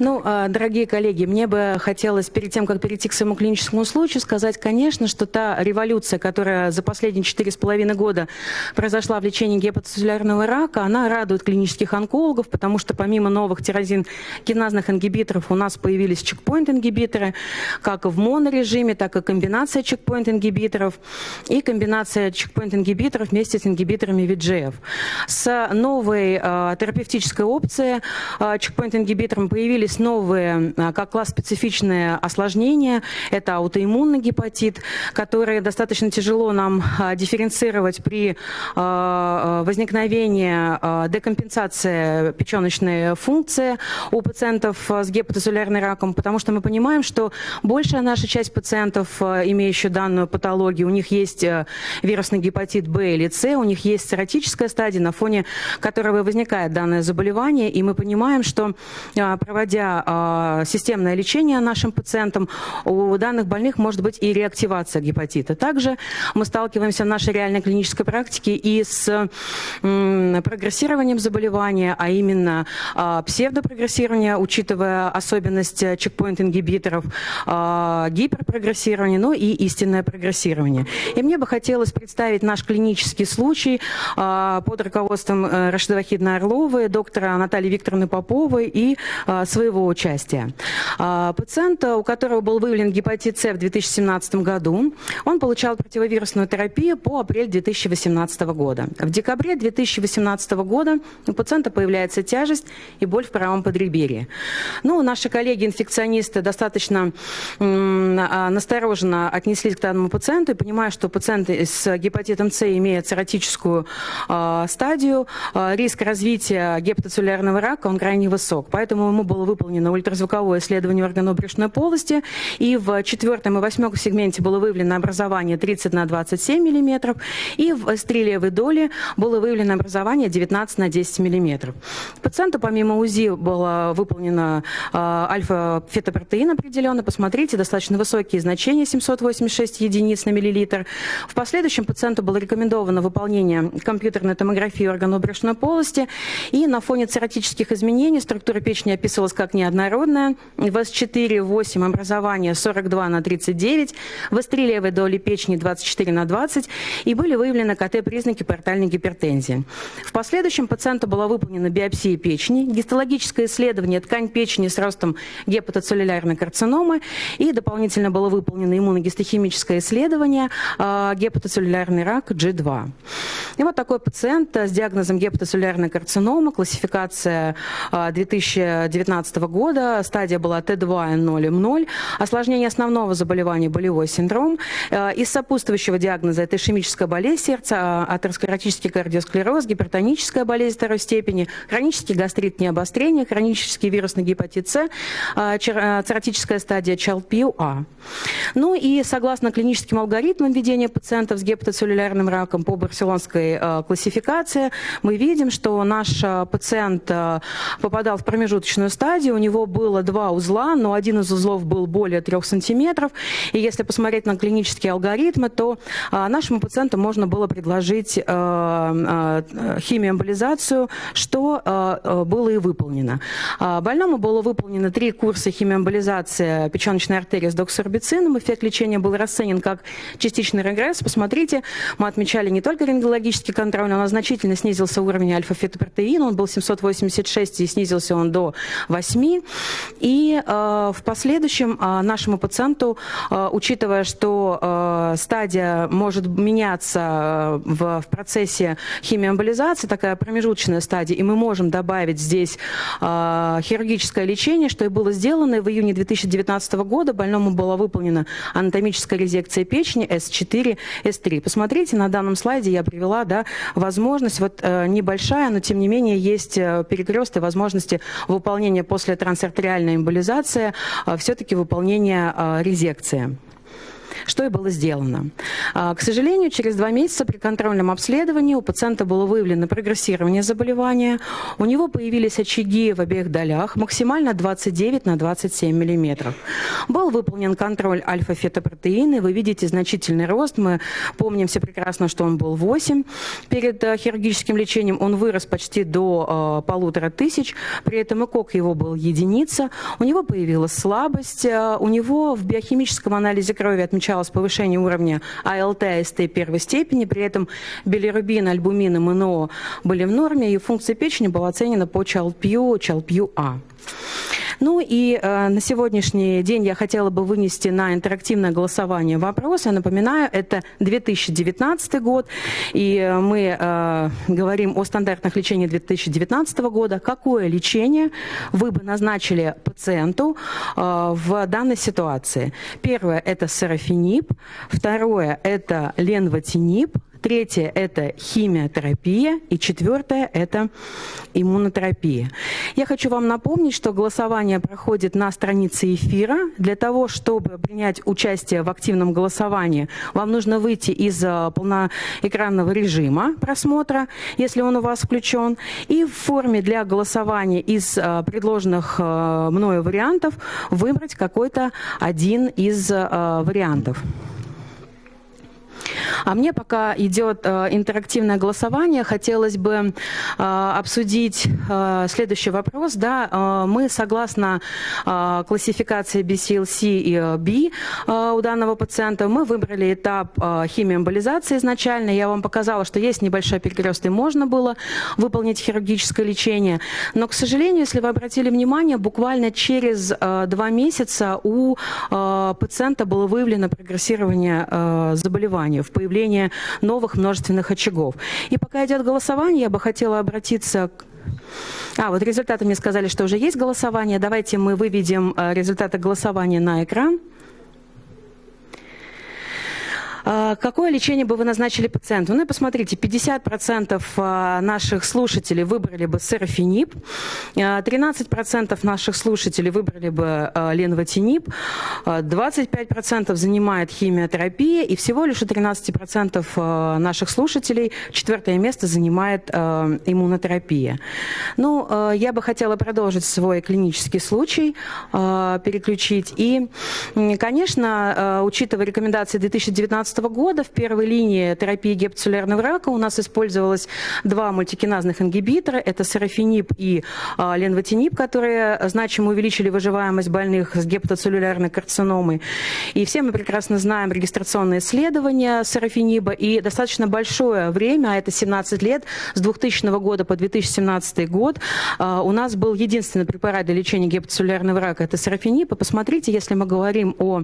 Ну, а, дорогие коллеги, мне бы хотелось перед тем, как перейти к своему клиническому случаю, сказать, конечно, что та революция, которая за последние четыре с половиной года произошла в лечении гепатоцеллярного рака, она радует клинических онкологов, потому что помимо новых тирозин-киназных ингибиторов у нас появились чекпоинт-ингибиторы, как в монорежиме, так и комбинация чекпоинт-ингибиторов и комбинация чекпоинт-ингибиторов вместе с ингибиторами VGF. С новой э, терапевтической опцией э, чекпоинт-ингибитором появились новые, а, как класс специфичные осложнения. Это аутоиммунный гепатит, который достаточно тяжело нам а, дифференцировать при а, возникновении декомпенсации печеночной функции у пациентов с гепатоцеллярным раком, потому что мы понимаем, что большая наша часть пациентов, имеющих данную патологию, у них есть вирусный гепатит Б или С, у них есть цирротическая стадия, на фоне которого возникает данное заболевание, и мы понимаем, что проводя э, системное лечение нашим пациентам, у данных больных может быть и реактивация гепатита. Также мы сталкиваемся в нашей реальной клинической практике и с э, прогрессированием заболевания, а именно э, псевдопрогрессирование, учитывая особенность чекпоинт-ингибиторов, э, гиперпрогрессирование, ну и истинное прогрессирование. И мне бы хотелось представить наш клинический случай э, под руководством э, Рашида Вахидна Орловой, доктора Натальи Викторовны Поповой и а, своего участия. А, пациент, у которого был выявлен гепатит С в 2017 году, он получал противовирусную терапию по апрель 2018 года. В декабре 2018 года у пациента появляется тяжесть и боль в правом подреберье. Ну, наши коллеги-инфекционисты достаточно а, настороженно отнеслись к данному пациенту и понимая, что пациент с гепатитом С имеет цирротическую стадию, риск развития гепатоцеллярного рака он крайне высок. Поэтому ему было выполнено ультразвуковое исследование органно-брюшной полости, и в четвертом и восьмом сегменте было выявлено образование 30 на 27 мм, и в стрелевой доле было выявлено образование 19 на 10 мм. Пациенту помимо УЗИ было выполнено э, альфа-фетопротеин определенно. Посмотрите, достаточно высокие значения, 786 единиц на миллилитр. В последующем пациенту было рекомендовано выполнение компьютерной томографии органно-брюшной полости, и на фоне цирротических изменений структура печени описывалась как неоднородная. ВАС-4, 8, образование 42 на 39, в левой доли печени 24 на 20 и были выявлены КТ-признаки портальной гипертензии. В последующем пациенту была выполнена биопсия печени, гистологическое исследование ткань печени с ростом гепатоцеллулярной карциномы и дополнительно было выполнено иммуногистохимическое исследование э, гепатоцеллулярный рак G2. И вот такой пациент с диагнозом гепатоцеллулярная карцинома, классификация э, 2000 2019 года. Стадия была Т2 0 М0. Осложнение основного заболевания – болевой синдром. Э, из сопутствующего диагноза – это ишемическая болезнь сердца, атеросклеротический кардиосклероз, гипертоническая болезнь второй степени, хронический гастрит необострения, хронический вирусный гепатит С, э, э, цирротическая стадия ЧЛПУА. Ну и согласно клиническим алгоритмам ведения пациентов с гепатоцеллулярным раком по барселонской классификации, мы видим, что наш пациент попадал в промежуточную промежуточную стадию. У него было два узла, но один из узлов был более 3 сантиметров. И если посмотреть на клинические алгоритмы, то а, нашему пациенту можно было предложить а, а, химиоэмболизацию, что а, было и выполнено. А, больному было выполнено три курса химиоэмболизации печеночной артерии с доксорбицином. Эффект лечения был расценен как частичный регресс. Посмотрите, мы отмечали не только рентгенологический контроль, но значительно снизился уровень альфа-фетопротеина. Он был 786 и снизился он до 8. И э, в последующем э, нашему пациенту, э, учитывая, что стадия может меняться в, в процессе химиоэмболизации, такая промежуточная стадия, и мы можем добавить здесь хирургическое лечение, что и было сделано в июне 2019 года. Больному была выполнена анатомическая резекция печени S4, S3. Посмотрите, на данном слайде я привела да, возможность, вот небольшая, но тем не менее есть перекрест и возможности выполнения выполнение после трансартериальной эмболизации, а, все-таки выполнение а, резекции. Что и было сделано. К сожалению, через два месяца при контрольном обследовании у пациента было выявлено прогрессирование заболевания, у него появились очаги в обеих долях, максимально 29 на 27 миллиметров. Был выполнен контроль альфа-фетопротеины, вы видите значительный рост, мы помним все прекрасно, что он был 8 перед э, хирургическим лечением, он вырос почти до э, полутора тысяч, при этом ЭКОК его был единица, у него появилась слабость, э, у него в биохимическом анализе крови отмечалось повышение уровня АЛТ, АСТ первой степени, при этом билирубин, альбумин и МНО были в норме, и функция печени была оценена по ЧАЛПЮ, ЧАЛПЮ-А. Ну и э, на сегодняшний день я хотела бы вынести на интерактивное голосование вопрос. Я напоминаю, это 2019 год, и мы э, говорим о стандартных лечениях 2019 года. Какое лечение вы бы назначили пациенту э, в данной ситуации? Первое – это сарафинип, второе – это ленвотинип, Третье – это химиотерапия. И четвертое – это иммунотерапия. Я хочу вам напомнить, что голосование проходит на странице эфира. Для того, чтобы принять участие в активном голосовании, вам нужно выйти из э, полноэкранного режима просмотра, если он у вас включен, и в форме для голосования из э, предложенных э, мною вариантов выбрать какой-то один из вариантов. А мне пока идет э, интерактивное голосование, хотелось бы э, обсудить э, следующий вопрос. Да, мы согласно классификации BCLC и B у данного пациента, мы выбрали этап химиоэмболизации изначально. Я вам показала, что есть небольшой перекрест, и можно было выполнить хирургическое лечение. Но, к сожалению, если вы обратили внимание, буквально через два месяца у пациента было выявлено прогрессирование заболевания в появление новых множественных очагов. И пока идет голосование, я бы хотела обратиться к а, вот результаты мне сказали, что уже есть голосование. Давайте мы выведем э, результаты голосования на экран. А, какое лечение бы вы назначили пациенту? Ну и посмотрите, 50% а, наших слушателей выбрали бы серафинип, 13% а, наших слушателей выбрали бы ленвотинип, 25% занимает химиотерапия, и всего лишь у 13% наших слушателей четвертое место занимает иммунотерапия. Ну, я бы хотела продолжить свой клинический случай, переключить. И, конечно, учитывая рекомендации 2019 2015 года в первой линии терапии гепатоцеллярного рака у нас использовалось два мультикиназных ингибитора. Это сарафинип и а, ленвотинип, которые значимо увеличили выживаемость больных с гепатоцеллюлярной карциномой. И все мы прекрасно знаем регистрационные исследования сарафиниба. И достаточно большое время, а это 17 лет, с 2000 года по 2017 год, а, у нас был единственный препарат для лечения гепатоцеллярного рака. Это сарафинип. И посмотрите, если мы говорим о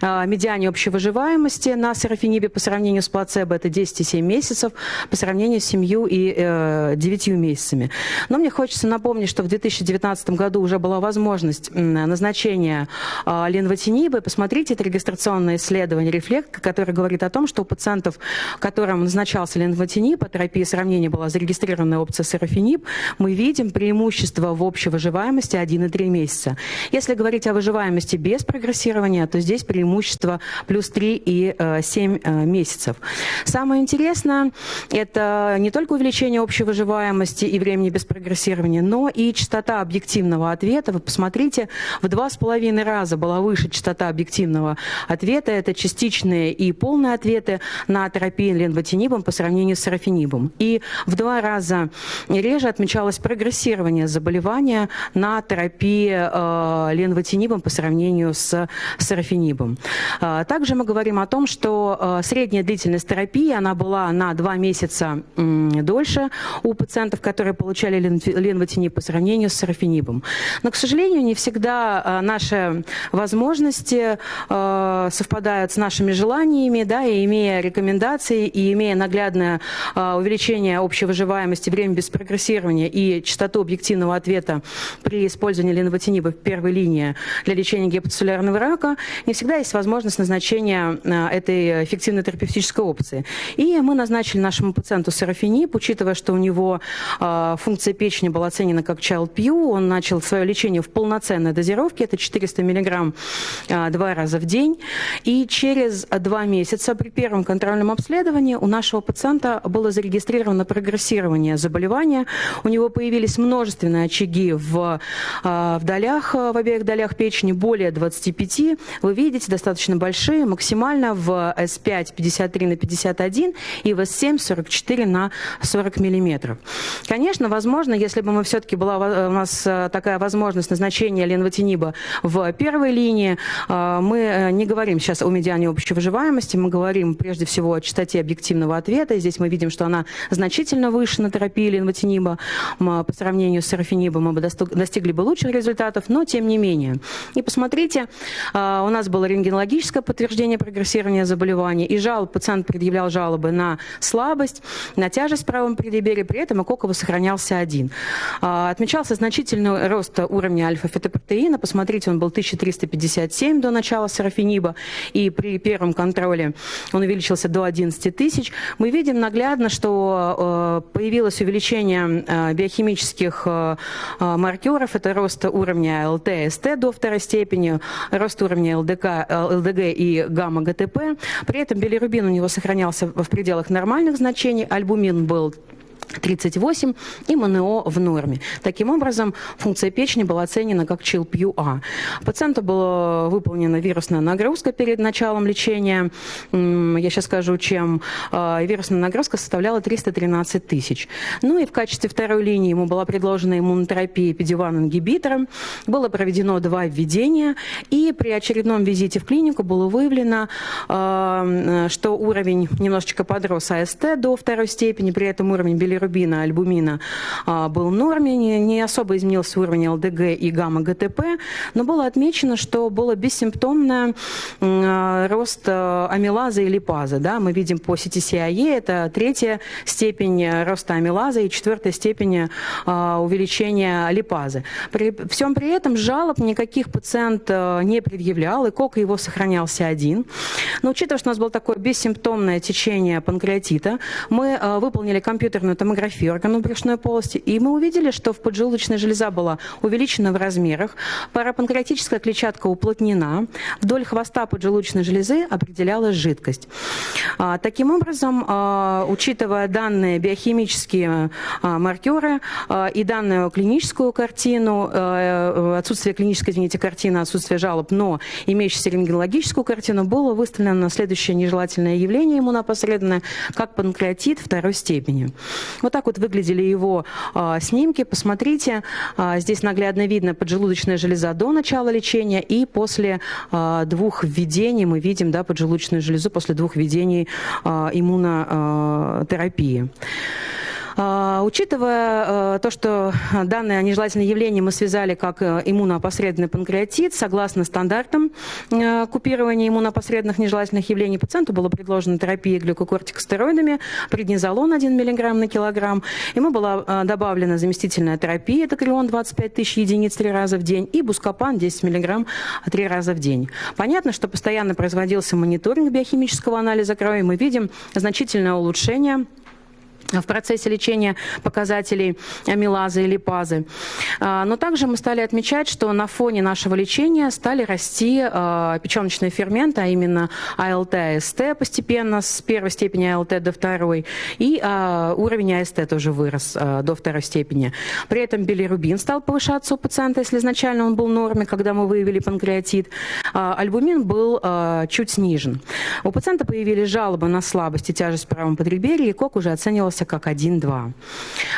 а, медиане общей выживаемости на серафинибе по сравнению с плацебо это 10,7 месяцев, по сравнению с 7 и э, 9 месяцами. Но мне хочется напомнить, что в 2019 году уже была возможность назначения э, ленвотинибы. Посмотрите, это регистрационное исследование «Рефлект», которое говорит о том, что у пациентов, которым назначался ленвотиниб, а терапия сравнения была зарегистрированная опция серафинип, мы видим преимущество в общей выживаемости 1,3 месяца. Если говорить о выживаемости без прогрессирования, то здесь преимущество плюс 3 и 7 э, месяцев. Самое интересное – это не только увеличение общей выживаемости и времени без прогрессирования, но и частота объективного ответа. Вы посмотрите, в два с половиной раза была выше частота объективного ответа. Это частичные и полные ответы на терапию ленвотинибом по сравнению с сарафинибом. И в два раза реже отмечалось прогрессирование заболевания на терапии э, ленвотинибом по сравнению с сарафинибом. Э, также мы говорим о том, что э, средняя длительность терапии, она была на два месяца дольше у пациентов, которые получали ленвотинип по сравнению с сарафинибом. Но, к сожалению, не всегда э, наши возможности э, совпадают с нашими желаниями, да, и имея рекомендации, и имея наглядное увеличение общей выживаемости, время без прогрессирования и частоту объективного ответа при использовании ленвотиниба в первой линии для лечения гепатоцеллярного рака, не всегда есть возможность назначения этой этой эффективной терапевтической опции. И мы назначили нашему пациенту сарафинип, учитывая, что у него э, функция печени была оценена как Pew, он начал свое лечение в полноценной дозировке, это 400 мг э, два раза в день. И через два месяца при первом контрольном обследовании у нашего пациента было зарегистрировано прогрессирование заболевания. У него появились множественные очаги в, э, в долях, в обеих долях печени, более 25. Вы видите, достаточно большие, максимально в S5 53 на 51 и в S7 44 на 40 миллиметров. Конечно, возможно, если бы мы все-таки была у нас э, такая возможность назначения ленвотиниба в первой линии, э, мы э, не говорим сейчас о медиане общей выживаемости, мы говорим прежде всего о частоте объективного ответа. Здесь мы видим, что она значительно выше на терапии ленвотиниба по сравнению с сарафинибом, мы бы достигли бы лучших результатов, но тем не менее. И посмотрите, у нас было рентгенологическое подтверждение прогрессирования заболевания, и жалоб, пациент предъявлял жалобы на слабость, на тяжесть в правом предибере, при этом Акокова сохранялся один. А, отмечался значительный рост уровня альфа-фетопротеина, посмотрите, он был 1357 до начала сарафиниба, и при первом контроле он увеличился до 11 тысяч. Мы видим наглядно, что э, появилось увеличение э, биохимических э, маркеров, это рост уровня ЛТ, СТ до второй степени, рост уровня ЛДК, ЛДГ и гамма-ГТП. При этом билирубин у него сохранялся в пределах нормальных значений, альбумин был 38 и МНО в норме. Таким образом, функция печени была оценена как ЧИЛПЮА. Пациенту была выполнена вирусная нагрузка перед началом лечения. Я сейчас скажу, чем а, вирусная нагрузка составляла 313 тысяч. Ну и в качестве второй линии ему была предложена иммунотерапия педиван-ингибитором. Было проведено два введения. И при очередном визите в клинику было выявлено, а, что уровень немножечко подрос АСТ до второй степени, при этом уровень билирубина билирубина, альбумина а, был в норме, не, особо изменился уровень ЛДГ и гамма-ГТП, но было отмечено, что было бессимптомный а, рост а, амилазы и липазы. Да? Мы видим по CTCIE, это третья степень роста амилазы и четвертая степень увеличения липазы. При всем при этом жалоб никаких пациент не предъявлял, и кок его сохранялся один. Но учитывая, что у нас было такое бессимптомное течение панкреатита, мы выполнили компьютерную томографию органов брюшной полости, и мы увидели, что в поджелудочная железа была увеличена в размерах, парапанкреатическая клетчатка уплотнена, вдоль хвоста поджелудочной железы определялась жидкость. А, таким образом, а, учитывая данные биохимические а, маркеры и данную клиническую картину, отсутствие клинической, извините, картины, отсутствие жалоб, но имеющуюся рентгенологическую картину, было выставлено следующее нежелательное явление иммунопосредственное, как панкреатит второй степени. Вот так вот выглядели его а, снимки. Посмотрите, а, здесь наглядно видно поджелудочная железа до начала лечения и после а, двух введений мы видим да, поджелудочную железу после двух введений а, иммунотерапии. А, учитывая э, то, что данное нежелательное явление мы связали как э, иммуноопосредованный панкреатит, согласно стандартам э, купирования иммунопосредственных нежелательных явлений, пациенту была предложена терапия глюкокортикостероидами, преднизолон 1 мг на килограмм. Ему была добавлена заместительная терапия, это крион 25 тысяч единиц три раза в день и бускопан 10 мг три раза в день. Понятно, что постоянно производился мониторинг биохимического анализа крови. Мы видим значительное улучшение в процессе лечения показателей амилазы и липазы. А, но также мы стали отмечать, что на фоне нашего лечения стали расти а, печеночные ферменты, а именно АЛТ, АСТ постепенно с первой степени АЛТ до второй, и а, уровень АСТ тоже вырос до второй степени. При этом билирубин стал повышаться у пациента, если изначально он был в норме, когда мы выявили панкреатит. Альбумин был чуть снижен. У пациента появились жалобы на слабость и тяжесть в правом подреберье, и КОК уже оценивался оценивался как 1-2.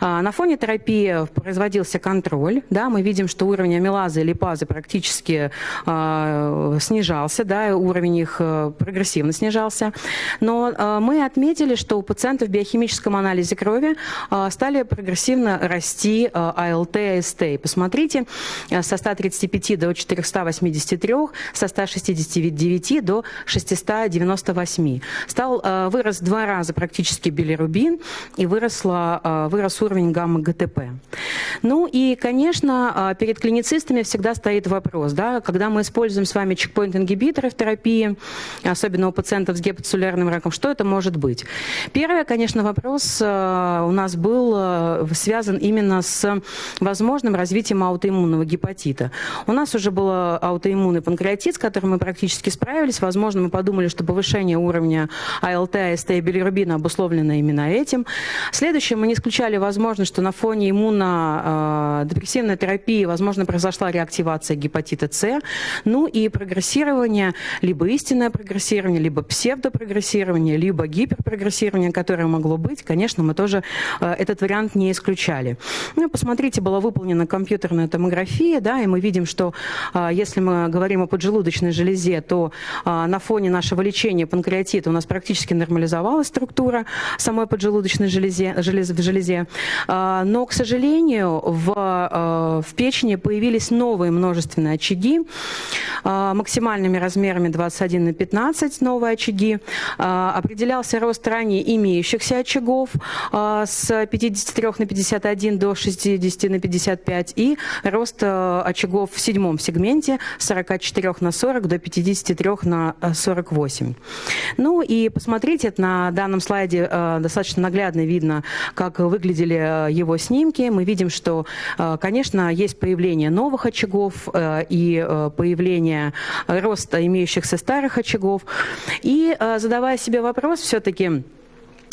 А, на фоне терапии производился контроль. Да, мы видим, что уровень амилазы и липазы практически э, снижался, да, уровень их э, прогрессивно снижался. Но э, мы отметили, что у пациентов в биохимическом анализе крови э, стали прогрессивно расти э, АЛТ и АСТ. Посмотрите, э, со 135 до 483, со 169 до 698. Стал э, вырос два раза практически билирубин, и выросла, вырос уровень гамма-ГТП. Ну и, конечно, перед клиницистами всегда стоит вопрос, да, когда мы используем с вами чекпоинт-ингибиторы в терапии, особенно у пациентов с гепатоцеллярным раком, что это может быть? Первое, конечно, вопрос у нас был связан именно с возможным развитием аутоиммунного гепатита. У нас уже был аутоиммунный панкреатит, с которым мы практически справились. Возможно, мы подумали, что повышение уровня АЛТ, АСТ и билирубина обусловлено именно этим. Следующее, мы не исключали возможность, что на фоне иммунодепрессивной терапии, возможно, произошла реактивация гепатита С. Ну и прогрессирование, либо истинное прогрессирование, либо псевдопрогрессирование, либо гиперпрогрессирование, которое могло быть, конечно, мы тоже э, этот вариант не исключали. Ну, посмотрите, была выполнена компьютерная томография, да, и мы видим, что э, если мы говорим о поджелудочной железе, то на фоне нашего лечения панкреатита у нас практически нормализовалась структура самой поджелудочной железе, желез, в железе. Но, к сожалению, в, в печени появились новые множественные очаги максимальными размерами 21 на 15 новые очаги. Определялся рост ранее имеющихся очагов с 53 на 51 до 60 на 55 и рост очагов в седьмом сегменте с 44 на 40 до 53 на 48. Э, ну и посмотрите, на данном слайде достаточно наглядно видно, как выглядели его снимки. Мы видим, что, конечно, есть появление новых очагов и появление роста имеющихся старых очагов. И задавая себе вопрос все-таки,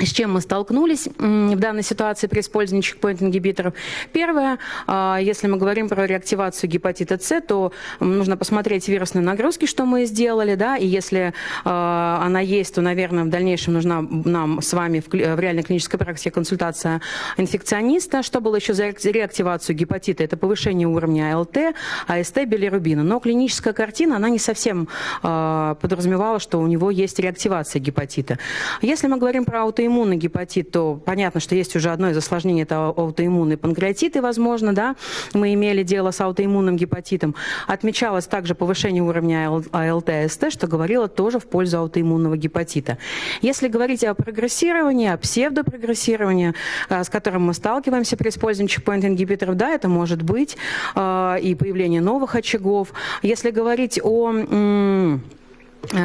с чем мы столкнулись в данной ситуации при использовании чекпоинт-ингибиторов. Первое, а, если мы говорим про реактивацию гепатита С, то нужно посмотреть вирусные нагрузки, что мы сделали, да, и если а, она есть, то, наверное, в дальнейшем нужна нам с вами в реальной клинической практике консультация инфекциониста. Что было еще за реактивацию гепатита? Это повышение уровня АЛТ, АСТ, билирубина. Но клиническая картина, она не совсем а, подразумевала, что у него есть реактивация гепатита. Если мы говорим про аутоиммунность, аутоиммунный гепатит, то понятно, что есть уже одно из осложнений, это аутоиммунный панкреатит, и, возможно, да, мы имели дело с аутоиммунным гепатитом. Отмечалось также повышение уровня АЛТ-СТ, что говорило тоже в пользу аутоиммунного гепатита. Если говорить о прогрессировании, о псевдопрогрессировании, э, с которым мы сталкиваемся при использовании чекпоинт-ингибиторов, да, это может быть э, и появление новых очагов. Если говорить о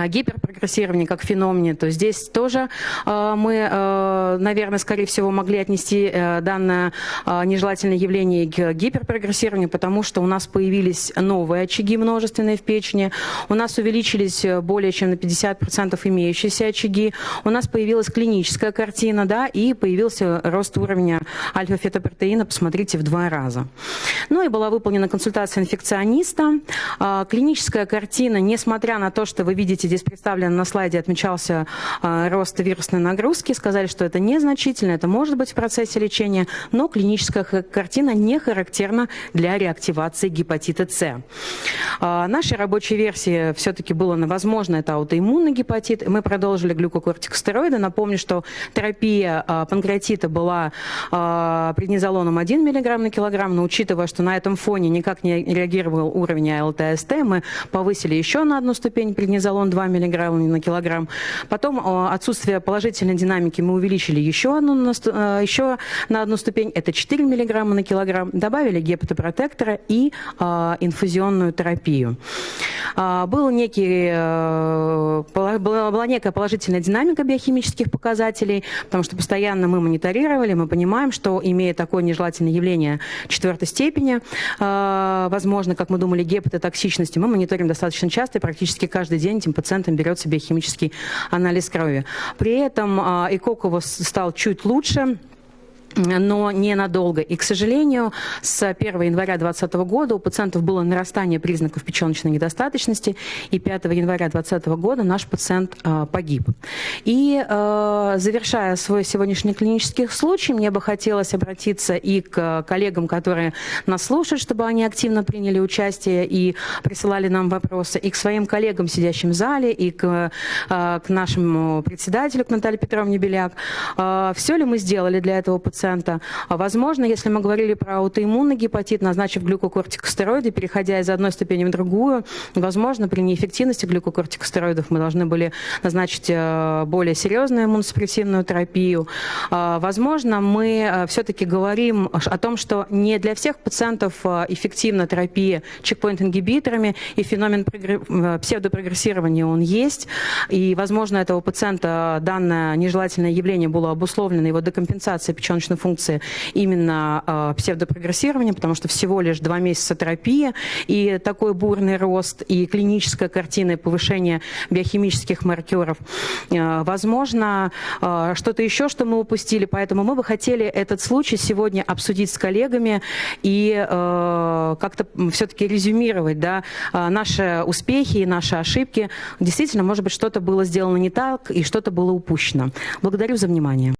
гиперпрогрессирование как феномене, то здесь тоже э, мы, э, наверное, скорее всего, могли отнести данное нежелательное явление к гиперпрогрессированию, потому что у нас появились новые очаги множественные в печени, у нас увеличились более чем на 50% имеющиеся очаги, у нас появилась клиническая картина, да, и появился рост уровня альфа-фетопротеина, посмотрите, в два раза. Ну и была выполнена консультация инфекциониста. Клиническая картина, несмотря на то, что вы видите, видите, здесь представлен на слайде, отмечался э, рост вирусной нагрузки. Сказали, что это незначительно, это может быть в процессе лечения, но клиническая картина не характерна для реактивации гепатита С. Э, нашей рабочей версии все-таки было возможно, это аутоиммунный гепатит. Мы продолжили глюкокортикостероиды. Напомню, что терапия э, панкреатита была преднизолоном 1 мг на килограмм, но учитывая, что на этом фоне никак не реагировал уровень АЛТ-СТ, мы повысили еще на одну ступень преднизолон эталон 2 мг на килограмм. Потом отсутствие положительной динамики мы увеличили еще, одну, э, еще на одну ступень, это 4 мг на килограмм. Добавили гепатопротектора и а, инфузионную терапию. Был некий, э, была, некая положительная динамика биохимических показателей, потому что постоянно мы мониторировали, мы понимаем, что имея такое нежелательное явление четвертой степени, возможно, как мы думали, гепатотоксичности, мы мониторим достаточно часто и практически каждый день этим пациентам берется биохимический анализ крови. При этом а, ИКОК стал чуть лучше, но ненадолго. И, к сожалению, с 1 января 2020 года у пациентов было нарастание признаков печеночной недостаточности, и 5 января 2020 года наш пациент э, погиб. И э, завершая свой сегодняшний клинический случай, мне бы хотелось обратиться и к коллегам, которые нас слушают, чтобы они активно приняли участие и присылали нам вопросы, и к своим коллегам, сидящим в зале, и к, э, к нашему председателю, к Наталье Петровне Беляк. Э, все ли мы сделали для этого пациента? Пациента. Возможно, если мы говорили про аутоиммунный гепатит, назначив глюкокортикостероиды, переходя из одной ступени в другую, возможно, при неэффективности глюкокортикостероидов мы должны были назначить более серьезную иммуносупрессивную терапию. Возможно, мы все-таки говорим о том, что не для всех пациентов эффективна терапия чекпоинт-ингибиторами, и феномен псевдопрогрессирования он есть, и, возможно, этого пациента данное нежелательное явление было обусловлено его декомпенсацией печеночной функции именно э, псевдопрогрессированием, потому что всего лишь два месяца терапии, и такой бурный рост, и клиническая картина, и повышение биохимических маркеров. Э, возможно, э, что-то еще, что мы упустили, поэтому мы бы хотели этот случай сегодня обсудить с коллегами и как-то все-таки резюмировать да, наши успехи и наши ошибки. Действительно, может быть, что-то было сделано не так и что-то было упущено. Благодарю за внимание.